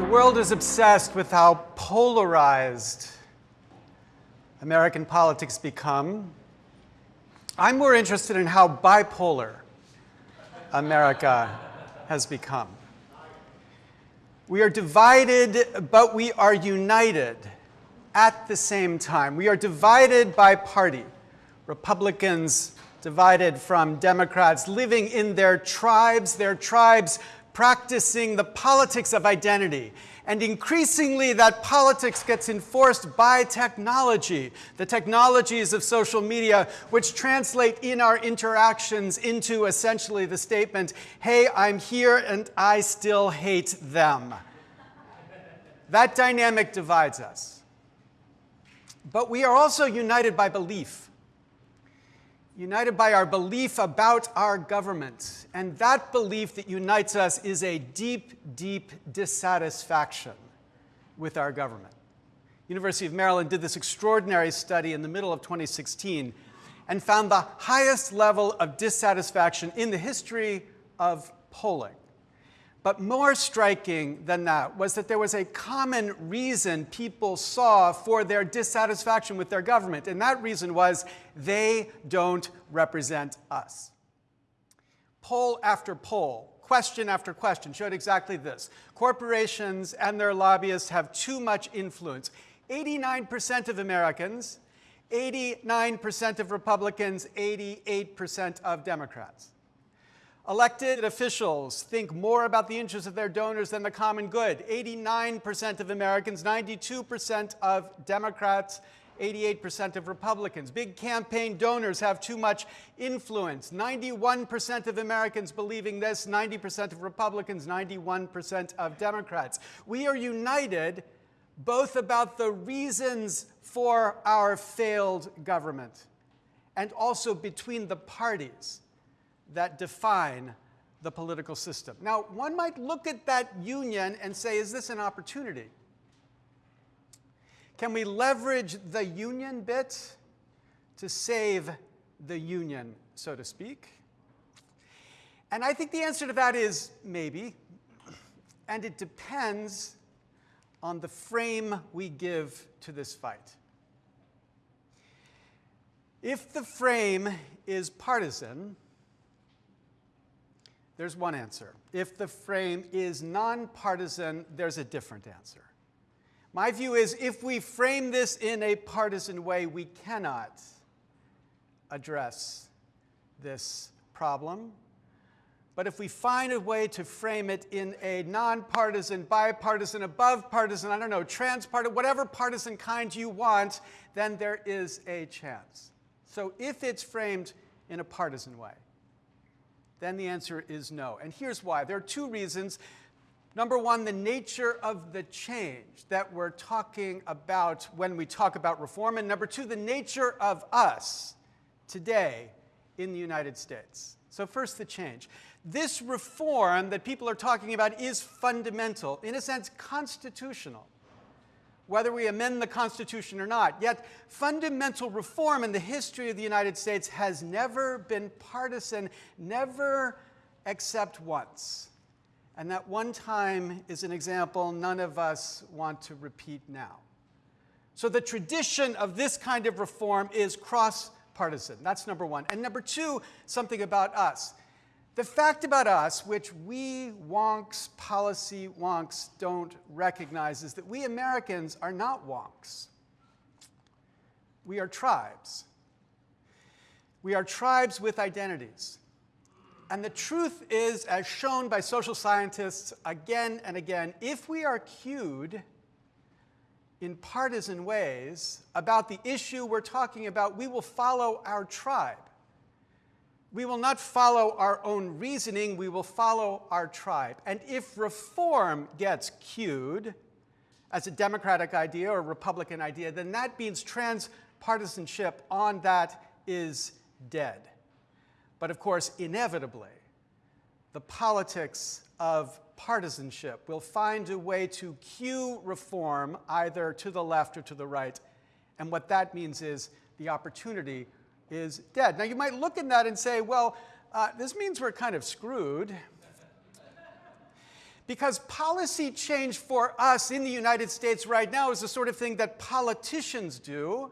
The world is obsessed with how polarized American politics become. I'm more interested in how bipolar America has become. We are divided, but we are united at the same time. We are divided by party. Republicans divided from Democrats, living in their tribes, their tribes practicing the politics of identity. And increasingly, that politics gets enforced by technology, the technologies of social media, which translate in our interactions into essentially the statement, hey, I'm here and I still hate them. That dynamic divides us. But we are also united by belief united by our belief about our government. And that belief that unites us is a deep, deep dissatisfaction with our government. University of Maryland did this extraordinary study in the middle of 2016 and found the highest level of dissatisfaction in the history of polling. But more striking than that was that there was a common reason people saw for their dissatisfaction with their government, and that reason was they don't represent us. Poll after poll, question after question showed exactly this. Corporations and their lobbyists have too much influence. 89% of Americans, 89% of Republicans, 88% of Democrats. Elected officials think more about the interests of their donors than the common good. 89% of Americans, 92% of Democrats, 88% of Republicans. Big campaign donors have too much influence. 91% of Americans believing this, 90% of Republicans, 91% of Democrats. We are united both about the reasons for our failed government and also between the parties that define the political system. Now, one might look at that union and say, is this an opportunity? Can we leverage the union bit to save the union, so to speak? And I think the answer to that is maybe. And it depends on the frame we give to this fight. If the frame is partisan, there's one answer. If the frame is nonpartisan, there's a different answer. My view is if we frame this in a partisan way, we cannot address this problem. But if we find a way to frame it in a nonpartisan, bipartisan, above partisan, I don't know, transpartisan, whatever partisan kind you want, then there is a chance. So if it's framed in a partisan way, then the answer is no. And here's why. There are two reasons. Number one, the nature of the change that we're talking about when we talk about reform. And number two, the nature of us today in the United States. So first, the change. This reform that people are talking about is fundamental, in a sense, constitutional whether we amend the Constitution or not. Yet fundamental reform in the history of the United States has never been partisan, never except once. And that one time is an example none of us want to repeat now. So the tradition of this kind of reform is cross-partisan. That's number one. And number two, something about us. The fact about us, which we wonks, policy wonks, don't recognize, is that we Americans are not wonks. We are tribes. We are tribes with identities. And the truth is, as shown by social scientists again and again, if we are cued in partisan ways about the issue we're talking about, we will follow our tribe. We will not follow our own reasoning, we will follow our tribe. And if reform gets cued as a Democratic idea or a Republican idea, then that means transpartisanship on that is dead. But of course, inevitably, the politics of partisanship will find a way to cue reform either to the left or to the right. And what that means is the opportunity is dead. Now, you might look at that and say, well, uh, this means we're kind of screwed. Because policy change for us in the United States right now is the sort of thing that politicians do.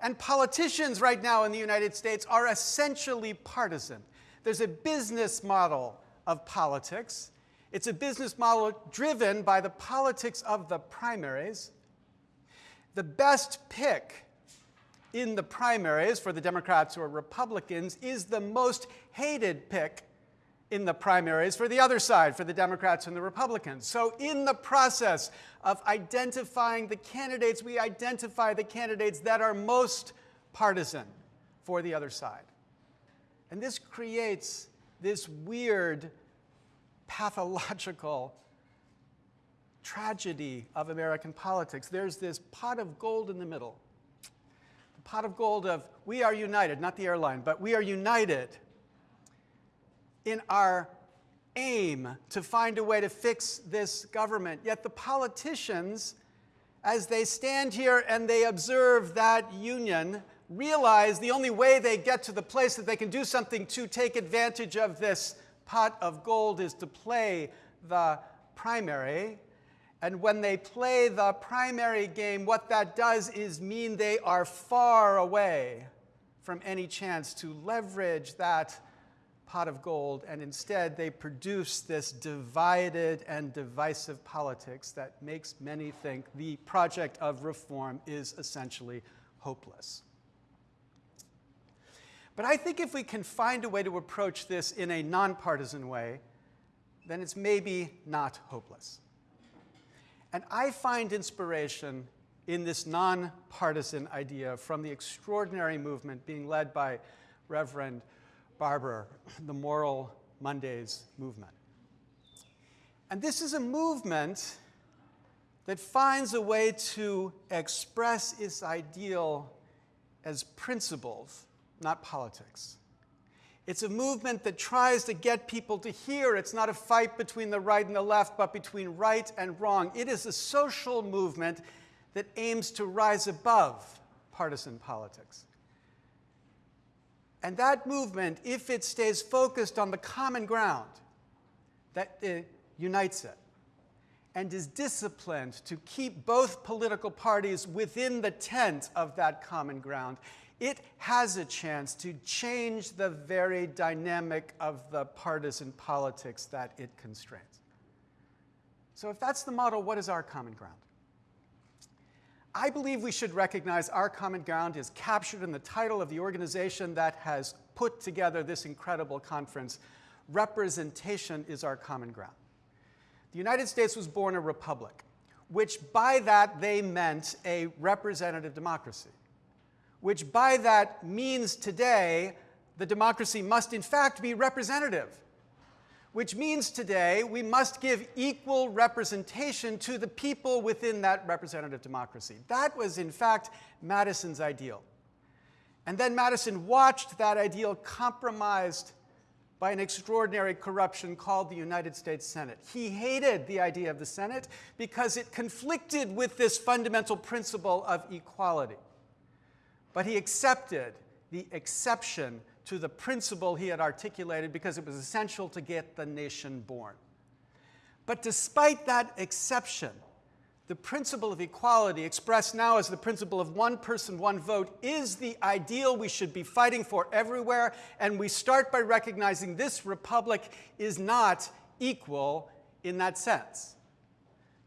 And politicians right now in the United States are essentially partisan. There's a business model of politics. It's a business model driven by the politics of the primaries. The best pick in the primaries for the Democrats or Republicans is the most hated pick in the primaries for the other side, for the Democrats and the Republicans. So in the process of identifying the candidates, we identify the candidates that are most partisan for the other side. And this creates this weird, pathological tragedy of American politics. There's this pot of gold in the middle. Pot of gold of we are united, not the airline, but we are united in our aim to find a way to fix this government. Yet the politicians, as they stand here and they observe that union, realize the only way they get to the place that they can do something to take advantage of this pot of gold is to play the primary. And when they play the primary game, what that does is mean they are far away from any chance to leverage that pot of gold, and instead they produce this divided and divisive politics that makes many think the project of reform is essentially hopeless. But I think if we can find a way to approach this in a nonpartisan way, then it's maybe not hopeless. And I find inspiration in this nonpartisan idea from the extraordinary movement being led by Reverend Barber, the Moral Mondays movement. And this is a movement that finds a way to express its ideal as principles, not politics. It's a movement that tries to get people to hear it's not a fight between the right and the left, but between right and wrong. It is a social movement that aims to rise above partisan politics. And that movement, if it stays focused on the common ground that it unites it, and is disciplined to keep both political parties within the tent of that common ground, it has a chance to change the very dynamic of the partisan politics that it constrains. So if that's the model, what is our common ground? I believe we should recognize our common ground is captured in the title of the organization that has put together this incredible conference. Representation is our common ground. The United States was born a republic, which by that they meant a representative democracy, which by that means today the democracy must in fact be representative which means today we must give equal representation to the people within that representative democracy. That was, in fact, Madison's ideal. And then Madison watched that ideal compromised by an extraordinary corruption called the United States Senate. He hated the idea of the Senate because it conflicted with this fundamental principle of equality. But he accepted the exception to the principle he had articulated because it was essential to get the nation born. But despite that exception, the principle of equality, expressed now as the principle of one person, one vote, is the ideal we should be fighting for everywhere. And we start by recognizing this republic is not equal in that sense.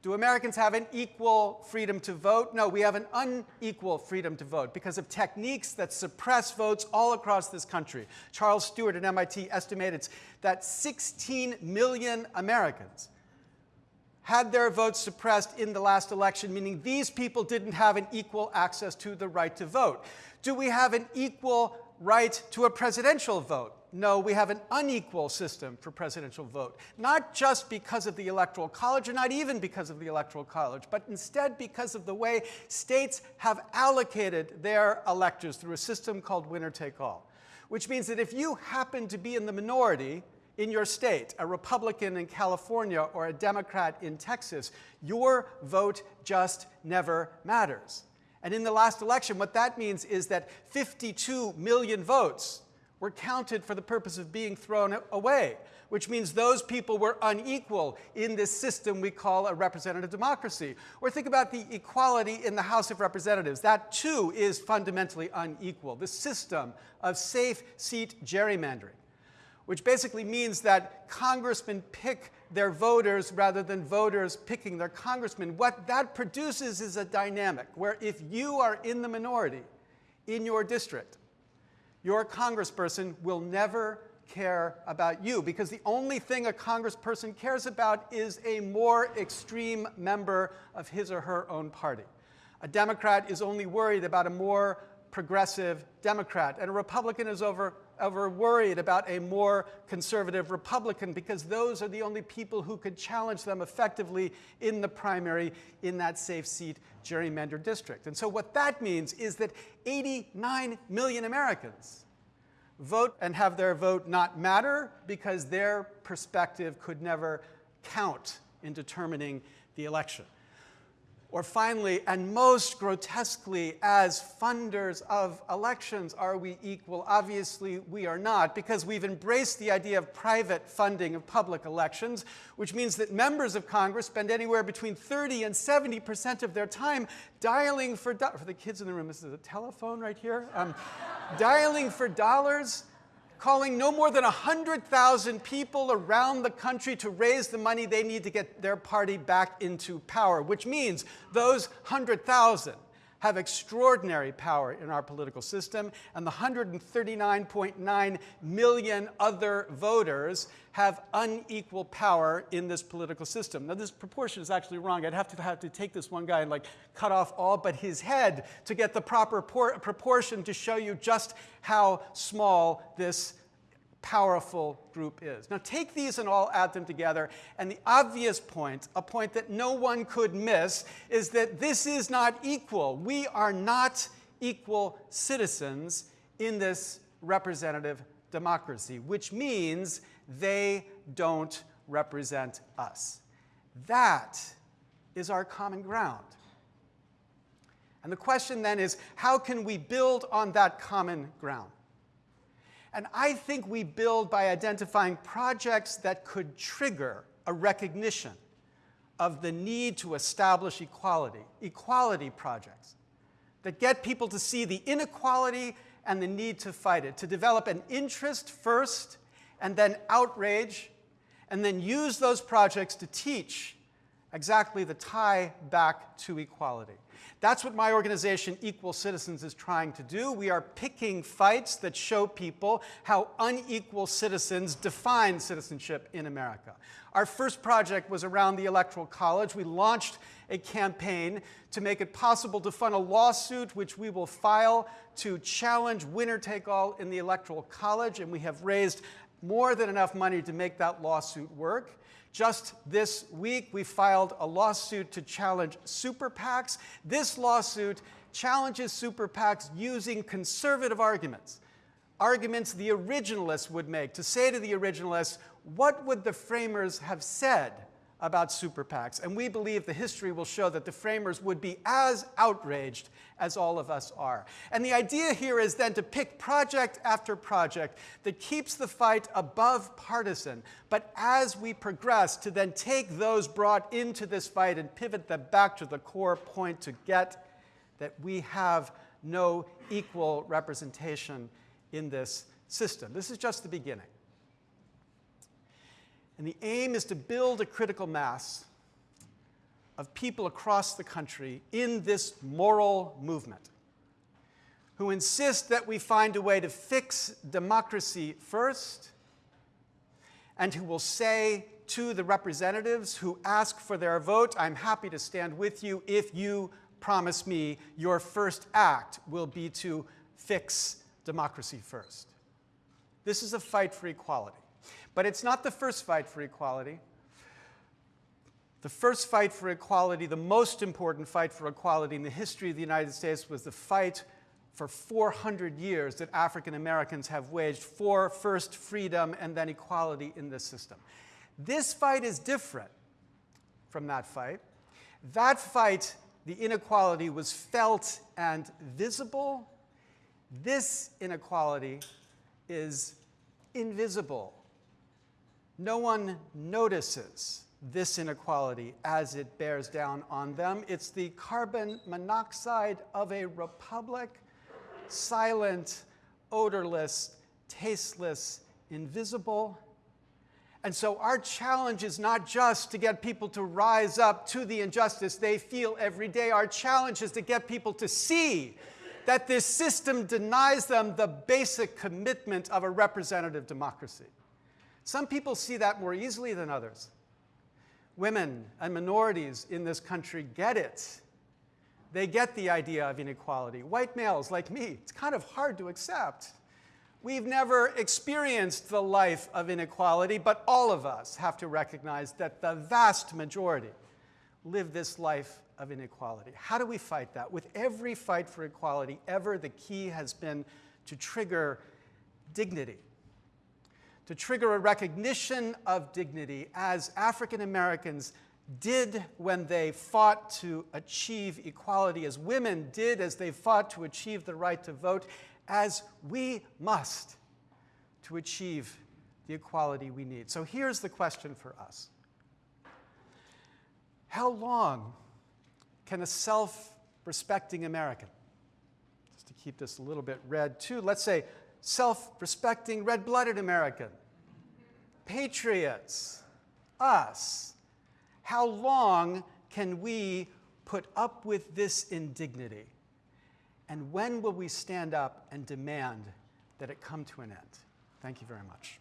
Do Americans have an equal freedom to vote? No, we have an unequal freedom to vote because of techniques that suppress votes all across this country. Charles Stewart at MIT estimated that 16 million Americans had their votes suppressed in the last election, meaning these people didn't have an equal access to the right to vote. Do we have an equal right to a presidential vote? No, we have an unequal system for presidential vote, not just because of the Electoral College, or not even because of the Electoral College, but instead because of the way states have allocated their electors through a system called winner take all, which means that if you happen to be in the minority in your state, a Republican in California or a Democrat in Texas, your vote just never matters. And in the last election, what that means is that 52 million votes were counted for the purpose of being thrown away, which means those people were unequal in this system we call a representative democracy. Or think about the equality in the House of Representatives. That too is fundamentally unequal. The system of safe seat gerrymandering, which basically means that congressmen pick their voters rather than voters picking their congressmen. What that produces is a dynamic where if you are in the minority in your district, your congressperson will never care about you because the only thing a congressperson cares about is a more extreme member of his or her own party. A Democrat is only worried about a more progressive Democrat, and a Republican is over, over worried about a more conservative Republican because those are the only people who could challenge them effectively in the primary in that safe seat gerrymander district. And so what that means is that 89 million Americans vote and have their vote not matter because their perspective could never count in determining the election. Or finally, and most grotesquely, as funders of elections, are we equal? Obviously, we are not, because we've embraced the idea of private funding of public elections, which means that members of Congress spend anywhere between 30 and 70% of their time dialing for, for the kids in the room, this is a telephone right here, um, dialing for dollars calling no more than 100,000 people around the country to raise the money they need to get their party back into power, which means those 100,000 have extraordinary power in our political system, and the 139.9 million other voters have unequal power in this political system. Now, this proportion is actually wrong. I'd have to have to take this one guy and like cut off all but his head to get the proper proportion to show you just how small this powerful group is. Now take these and all add them together, and the obvious point, a point that no one could miss, is that this is not equal. We are not equal citizens in this representative democracy, which means they don't represent us. That is our common ground. And the question then is, how can we build on that common ground? And I think we build by identifying projects that could trigger a recognition of the need to establish equality, equality projects that get people to see the inequality and the need to fight it, to develop an interest first and then outrage, and then use those projects to teach exactly the tie back to equality. That's what my organization, Equal Citizens, is trying to do. We are picking fights that show people how unequal citizens define citizenship in America. Our first project was around the Electoral College. We launched a campaign to make it possible to fund a lawsuit which we will file to challenge winner-take-all in the Electoral College, and we have raised more than enough money to make that lawsuit work. Just this week, we filed a lawsuit to challenge super PACs. This lawsuit challenges super PACs using conservative arguments, arguments the originalists would make, to say to the originalists, what would the framers have said about super PACs. And we believe the history will show that the framers would be as outraged as all of us are. And the idea here is then to pick project after project that keeps the fight above partisan, but as we progress, to then take those brought into this fight and pivot them back to the core point to get that we have no equal representation in this system. This is just the beginning. And the aim is to build a critical mass of people across the country in this moral movement who insist that we find a way to fix democracy first and who will say to the representatives who ask for their vote, I'm happy to stand with you if you promise me your first act will be to fix democracy first. This is a fight for equality. But it's not the first fight for equality. The first fight for equality, the most important fight for equality in the history of the United States was the fight for 400 years that African Americans have waged for first freedom and then equality in this system. This fight is different from that fight. That fight, the inequality was felt and visible. This inequality is invisible. No one notices this inequality as it bears down on them. It's the carbon monoxide of a republic, silent, odorless, tasteless, invisible. And so our challenge is not just to get people to rise up to the injustice they feel every day. Our challenge is to get people to see that this system denies them the basic commitment of a representative democracy. Some people see that more easily than others. Women and minorities in this country get it. They get the idea of inequality. White males like me, it's kind of hard to accept. We've never experienced the life of inequality, but all of us have to recognize that the vast majority live this life of inequality. How do we fight that? With every fight for equality ever, the key has been to trigger dignity, to trigger a recognition of dignity as African Americans did when they fought to achieve equality, as women did as they fought to achieve the right to vote, as we must to achieve the equality we need. So here's the question for us How long can a self respecting American, just to keep this a little bit red too, let's say self respecting, red blooded American, patriots, us, how long can we put up with this indignity? And when will we stand up and demand that it come to an end? Thank you very much.